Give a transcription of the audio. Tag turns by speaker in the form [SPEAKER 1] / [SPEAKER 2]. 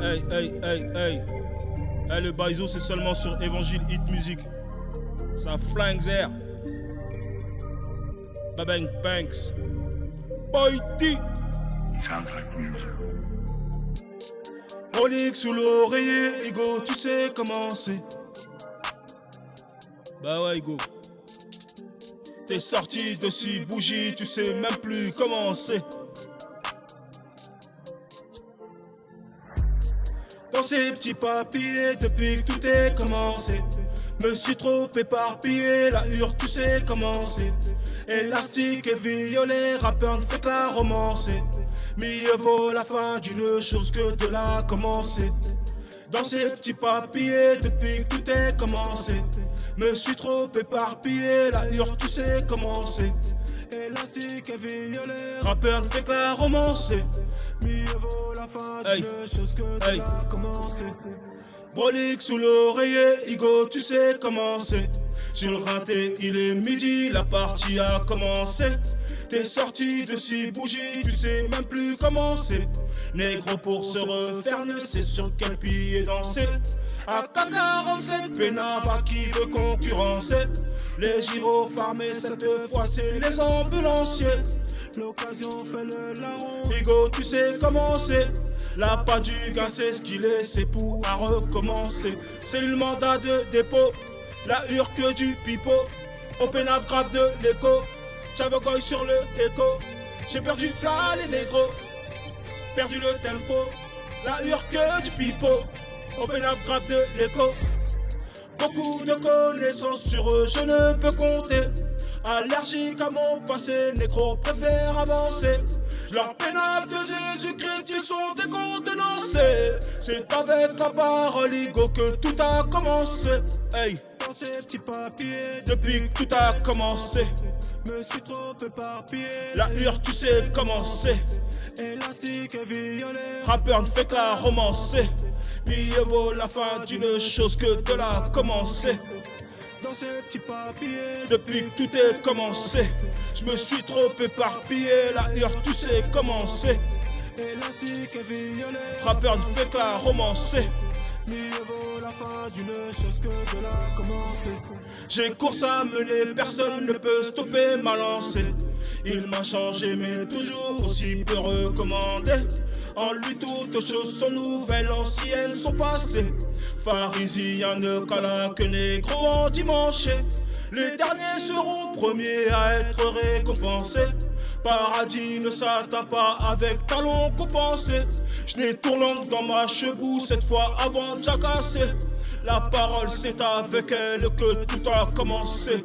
[SPEAKER 1] Hey, hey, hey, hey. Hey, le baizo, c'est seulement sur Évangile Hit Music. Ça flingue air. Babang Banks. Boyti.
[SPEAKER 2] Sounds like music.
[SPEAKER 1] Rolex sous l'oreiller, Ego, tu sais comment c'est. Bah ouais, Ego. T'es sorti de six bougies, tu sais même plus comment c'est. Dans ces petits papiers, depuis que tout est commencé. Me suis trop éparpillé, la hure, tu sais comment c'est. Élastique et violet, rappeur ne fait que la romancer. Mieux vaut la fin d'une chose que de la commencer. Dans ces petits papiers, depuis que tout est commencé. Me suis trop éparpillé, la hure, tu sais comment c'est. Élastique et violet, rappeur ne fait que la romancer. Mieux vaut la commencer. Brolique sous l'oreiller, Igo, tu sais comment c'est. Sur le raté, il est midi, la partie a commencé. T'es sorti de six bougies, tu sais même plus comment c'est. Négro pour se refaire, ne sait sur quel pied danser. À K47, Pénava qui veut concurrencer. Les gyros farmés, cette fois c'est les ambulanciers. L'occasion fait le larron. Igo, tu sais comment c'est. La pas du gars, c'est ce qu'il est, c'est pour à recommencer. C'est le mandat de dépôt, la hure que du pipeau. Open grave de l'écho, Chavogoy sur le déco. J'ai perdu fla les négros, perdu le tempo. La hure que du pipeau, Open grave de l'écho. Beaucoup de connaissances sur eux, je ne peux compter. Allergique à mon passé, négro préfère avancer. Leur pénale de Jésus-Christ, ils sont décontenancés. C'est avec la parole, Igo, que tout a commencé. Hey, dans ces petits papiers, depuis que tout a commencé. Me suis trop éparpillé. La hure, tu sais comment c'est. Élastique et violet. Rappeur ne fait que la romancer. Mieux vaut la fin d'une chose que de la commencer dans ces petits papiers. Depuis que tout est commencé Je me suis trop éparpillé. La hure tu sais comment c'est Élastique et violet. Rappeur ne fait la romancer. Mieux vaut la fin d'une chose que de la commencer. J'ai course à mener, personne ne peut stopper ma lancée. Il m'a changé mais toujours aussi peu recommandé en lui toutes choses sont nouvelles, anciennes sont passées. Pharisien ne câlin que négro en dimanche. Les derniers seront premiers à être récompensés. Paradis ne s'atteint pas avec talons compensés. Je n'ai tournante dans ma chebou cette fois avant de jacasser. La parole c'est avec elle que tout a commencé.